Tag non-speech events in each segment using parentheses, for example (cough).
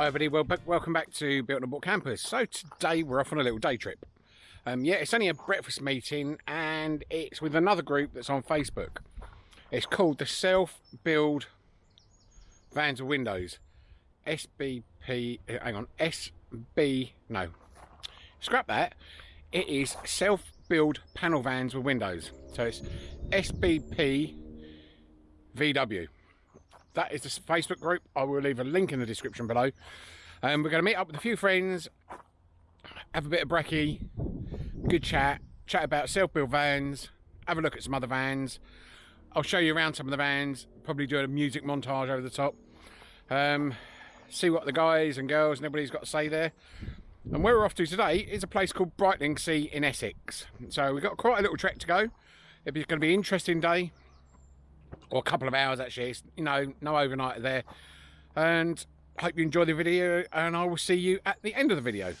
Hi everybody, well, welcome back to Built on Board Campers. So today we're off on a little day trip. Um, yeah, it's only a breakfast meeting and it's with another group that's on Facebook. It's called the Self Build Vans with Windows. SBP, uh, hang on, SB, no, scrap that. It is Self Build Panel Vans with Windows. So it's SBP VW that is the Facebook group. I will leave a link in the description below. And um, we're going to meet up with a few friends, have a bit of brekkie, good chat, chat about self-built vans, have a look at some other vans. I'll show you around some of the vans, probably do a music montage over the top. Um, see what the guys and girls and everybody's got to say there. And where we're off to today is a place called Brightlingsea in Essex. So we've got quite a little trek to go. It's going to be an interesting day or a couple of hours actually. It's, you know no overnight there. And hope you enjoy the video and I will see you at the end of the video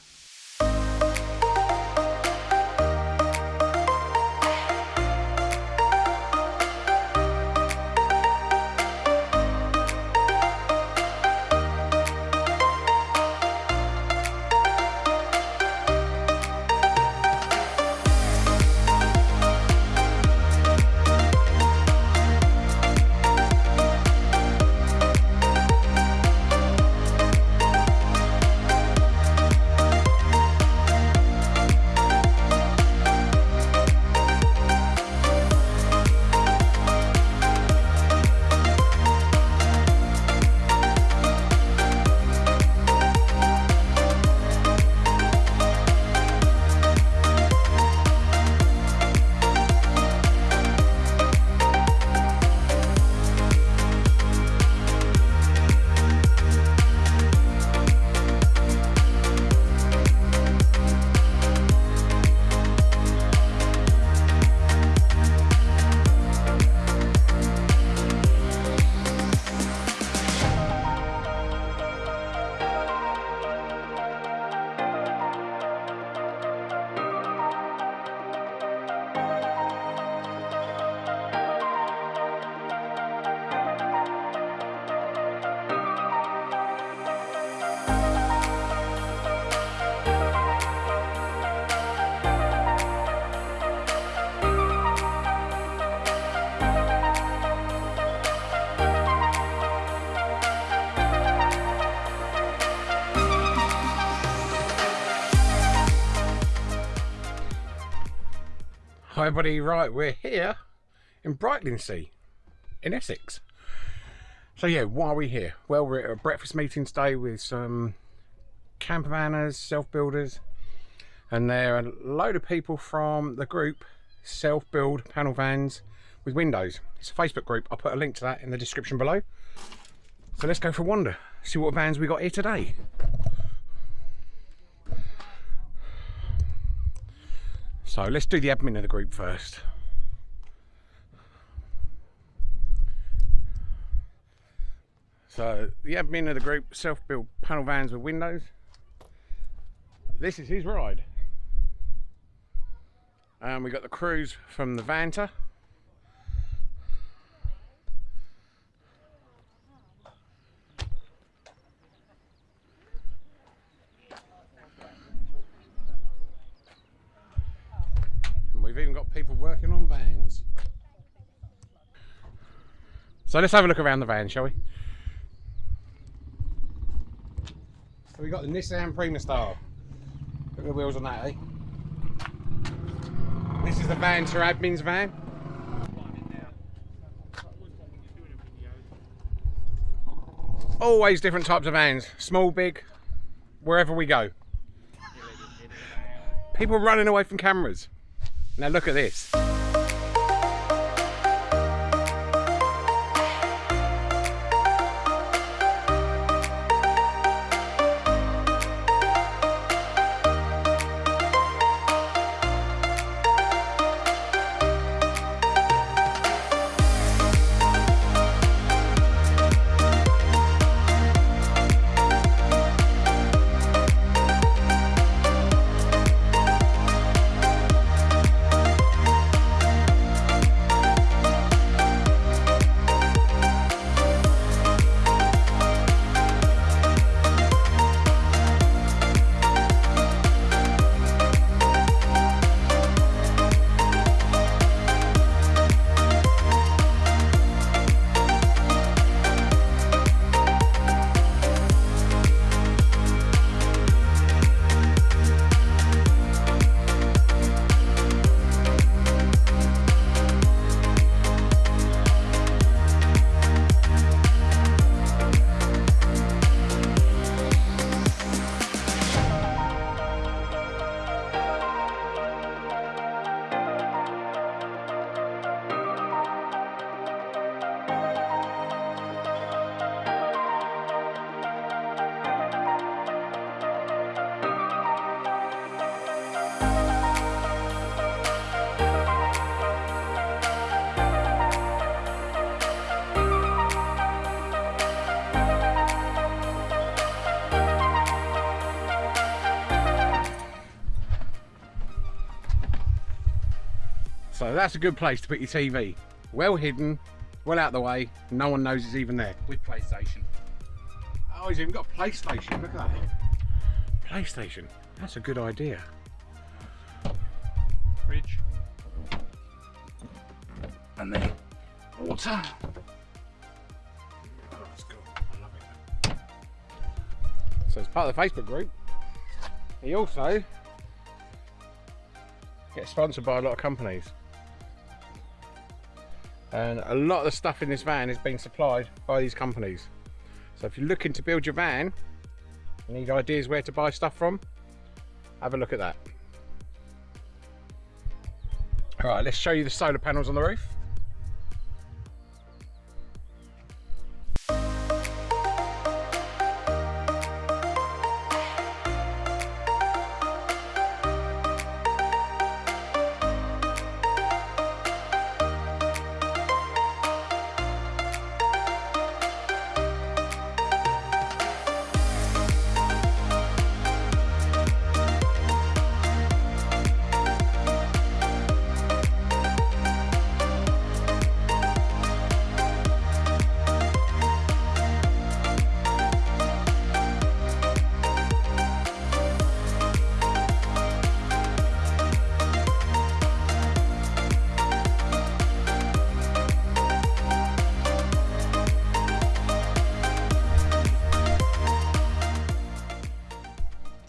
Hi everybody, right, we're here in Brightlingsea in Essex. So yeah, why are we here? Well, we're at a breakfast meeting today with some camper vanners, self-builders, and there are a load of people from the group Self-Build Panel Vans with Windows. It's a Facebook group. I'll put a link to that in the description below. So let's go for a wander, see what vans we got here today. So let's do the admin of the group first. So the admin of the group, self-built panel vans with windows. This is his ride. And we got the crews from the Vanta. people working on vans. So let's have a look around the van, shall we? So we got the Nissan Primastar. At the wheels on that, eh? This is the van to admin's van. Always different types of vans, small, big, wherever we go. People running away from cameras. Now look at this. So that's a good place to put your TV. Well hidden, well out of the way, no one knows it's even there. With PlayStation. Oh, he's even got a PlayStation, look at that. PlayStation, that's a good idea. Fridge. And then water. Oh, that's cool. I love it. So it's part of the Facebook group, he also gets sponsored by a lot of companies. And a lot of the stuff in this van is being supplied by these companies. So if you're looking to build your van, you need ideas where to buy stuff from, have a look at that. All right, let's show you the solar panels on the roof.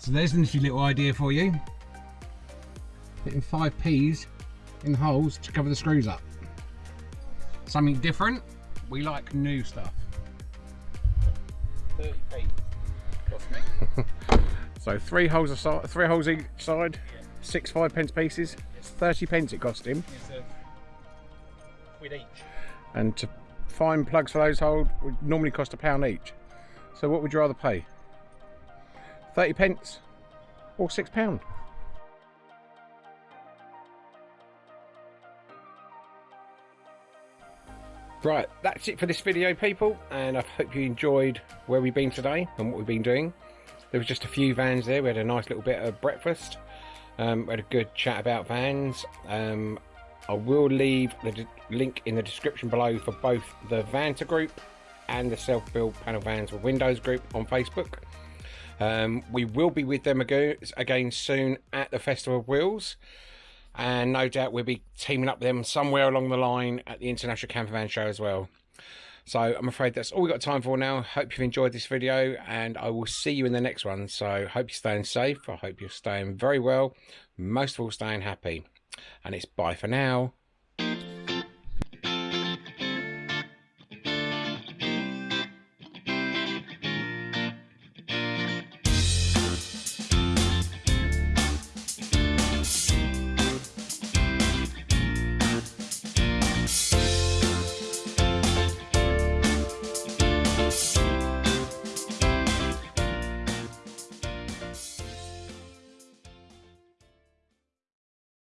So there's an interesting little idea for you. Putting five P's in holes to cover the screws up. Something different. We like new stuff. 30p. Cost me. (laughs) So three holes aside, three holes each side, six five pence pieces. It's 30 pence it cost him. It's quid each. And to find plugs for those holes would normally cost a pound each. So what would you rather pay? 30 pence or six pound? Right, that's it for this video people and I hope you enjoyed where we've been today and what we've been doing. There was just a few vans there, we had a nice little bit of breakfast, um, we had a good chat about vans. Um, I will leave the link in the description below for both the Vanta group and the self-build panel vans with Windows group on Facebook. Um, we will be with them again, soon at the Festival of Wheels and no doubt we'll be teaming up with them somewhere along the line at the International Camper Van Show as well. So I'm afraid that's all we've got time for now. Hope you've enjoyed this video and I will see you in the next one. So hope you're staying safe. I hope you're staying very well. Most of all staying happy. And it's bye for now.